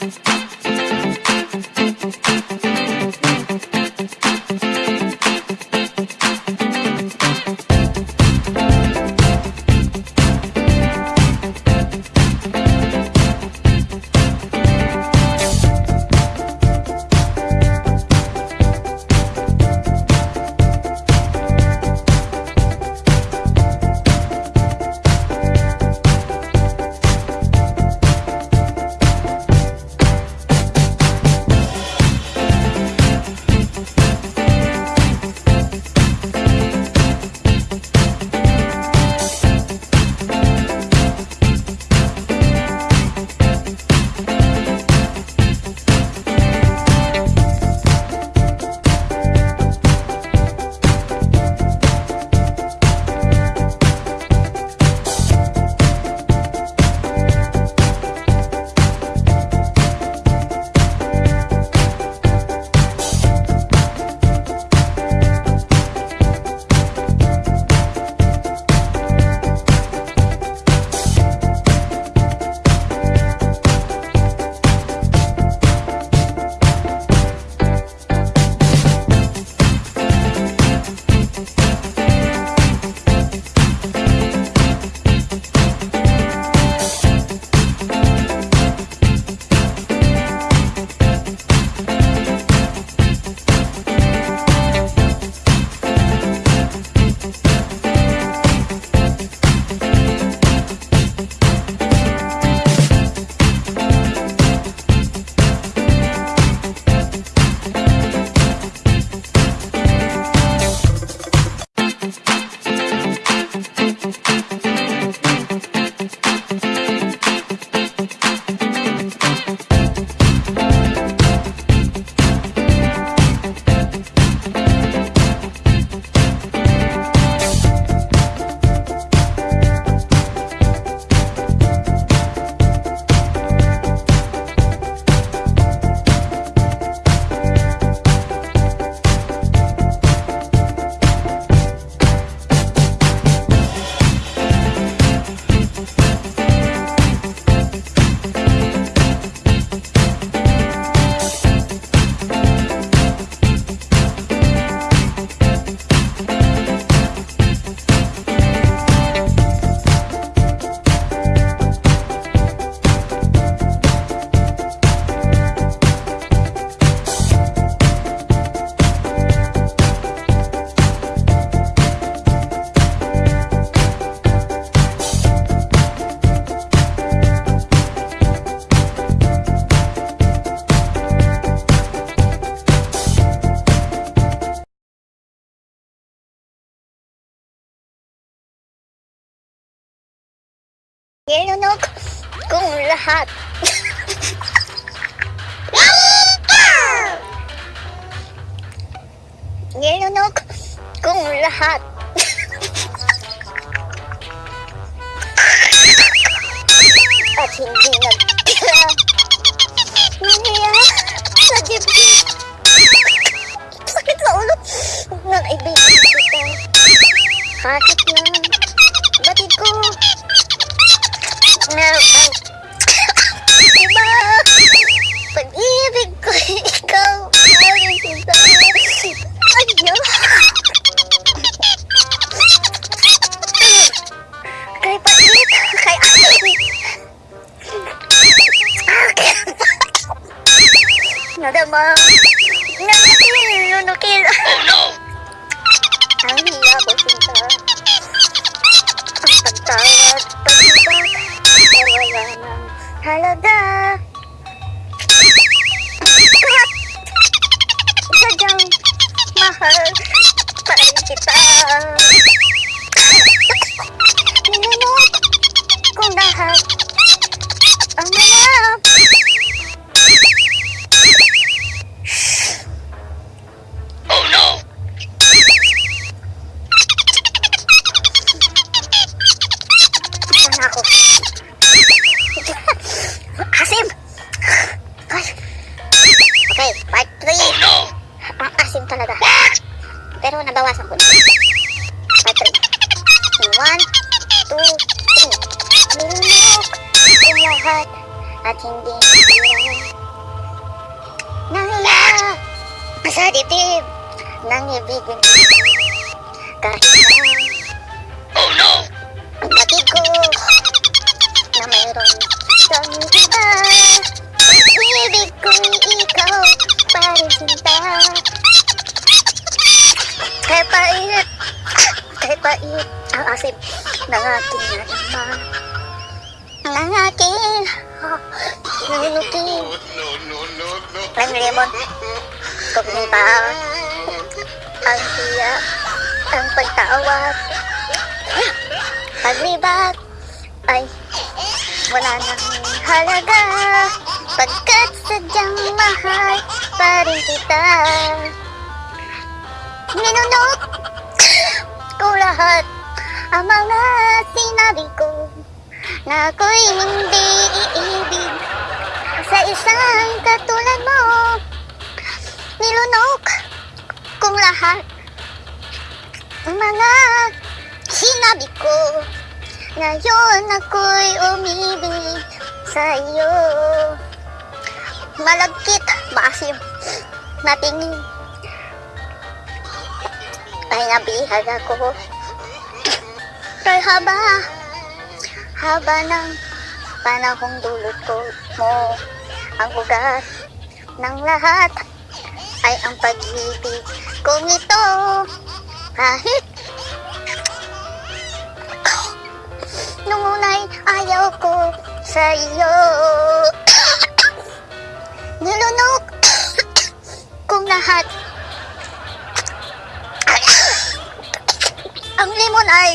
Thank you. Nilunok kong lahat. Nilunok kong lahat. At hindi nagtira. Naniya sa dibdib. Sakit sa ulo ng ibigan kita. Hakit lang. Meron Diba? Pag-ibig ko ikaw. Ayun kita. Ano? Kay pait. Kay atin. Nadama. Nanatin. Nunukil. Oh no! Ang hila ko sinta. Ang pagtawad, halaga. Kahit sadyang mahal pa rin kita. Takut Hati Nangya Masa ditip Nangya bikin Kahit Oh no Na mayroon Kang iba Ibig kong ikaw sinta Kaya pait Kaya Ang asip ng ating Ng aking nunukin No, no, no, no. Ang lemon. Pa Ang tiya Ang pagtawag. Paglibat Ay Wala nang halaga. Pagkat sadyang mahal Pa rin kita. Ninunok Ko lahat Ang mga sinabi ko Na ako'y hindi iibig Sa isang katulad mo. Nilunok Kung lahat. Mga sinabi ko Ngayon ako'y umibig sa iyo Malagkit, maasim na Ay nabihag ako Kay haba Haba ng panahong dulot ko mo Ang ugat ng lahat Ay ang pag-ibig kong ito. Kahit Nung unay ayaw ko sa iyo Nilunok kong lahat. Ang limon ay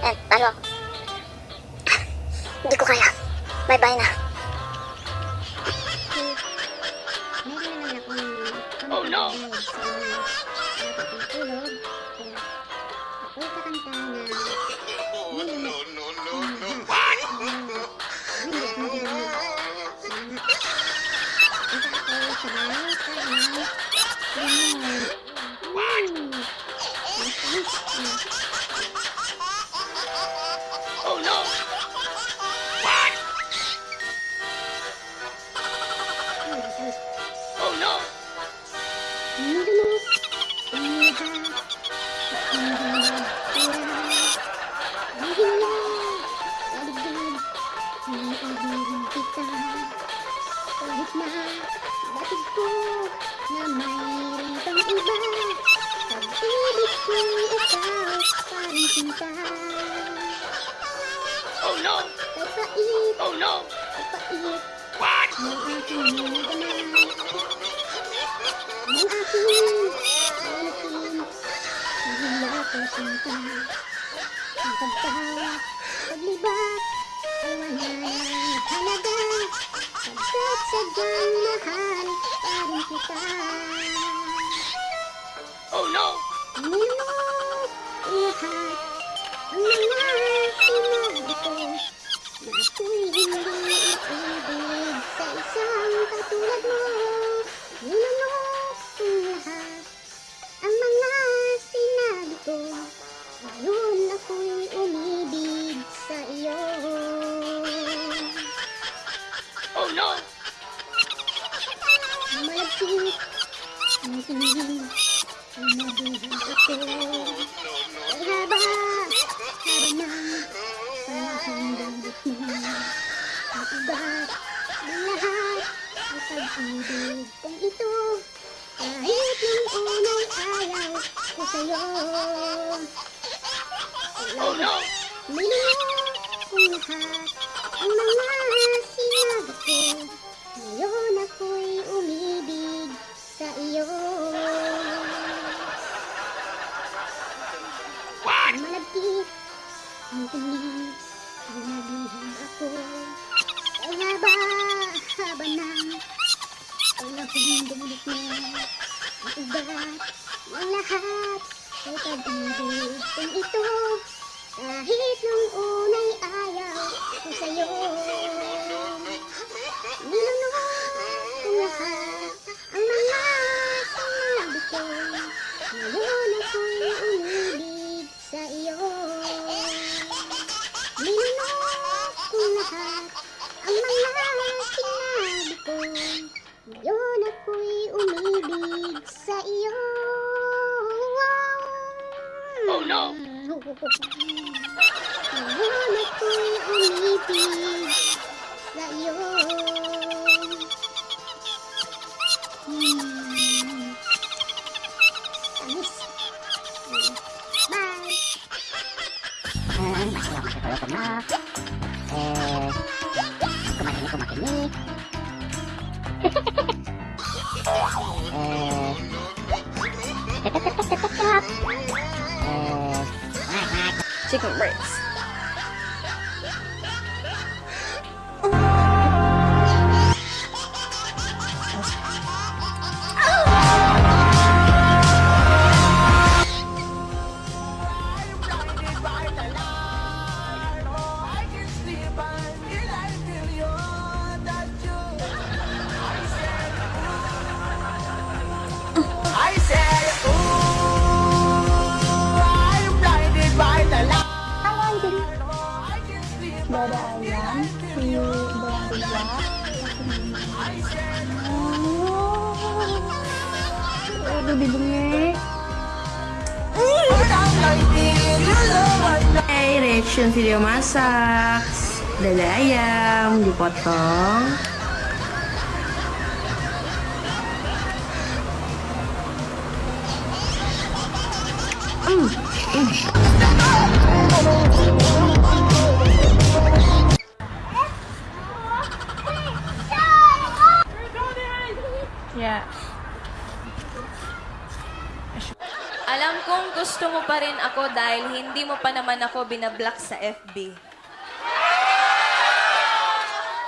Eh, talo Hindi ko kaya. Bye-bye na. Oh no! Parang sinta Oh no! Kahit pait, Oh no! kahit pait What? Ang aking nagaman Ang aking nalakin Nahila ko sinta Ang pagtawa, paglibat Ay wala nang halaga Pagkat sadyang mahal pa rin kita Oh no! Nilunok lahat Ang mga sinabi ko Na ako'y hindi ibig Sa isang katulad mo Nilunok lahat Ang mga sinabi ko Ngayon ako'y umibig sa iyo Oh no! Malagkit ang tingin Sinabihan ako Ugat ng lahat Ang pag-ibig kong ito Kahit nung unang ayaw ko sa'yo Oh no! Minunok kong lahat Ang mga sinabi ko Ngayon ako'y umibig sa iyo What? Malagkit ang tingin Ugat ng lahat Ay pag-ibig kong ito Kahit nung unay Hmm. Tamis. Bye. Eh, masaya ako sa ko na. Eh, kumakini, kumakini. eh, tetep, Eh, Chicken breast. dada ayam hiu belanja oh, aduh dibengek Hey, reaction video masak. Dada ayam dipotong. Ako dahil hindi mo pa naman ako binablock sa FB.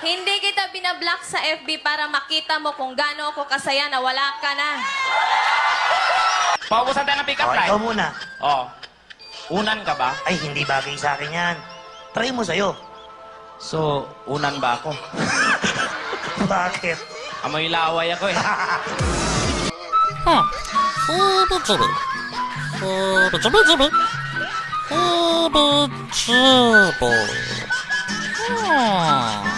Hindi kita binablock sa FB para makita mo kung gaano ako kasaya na wala ka na. Paubusan tayo ng pick-up Oh, line. ikaw muna. Oh. Unan ka ba? Ay, hindi bagay sa akin yan. Try mo sa'yo. So, unan ba ako? Bakit? Amoy laway ako eh. Heebie-jeebie. 哦不走不走不走不吃不哦。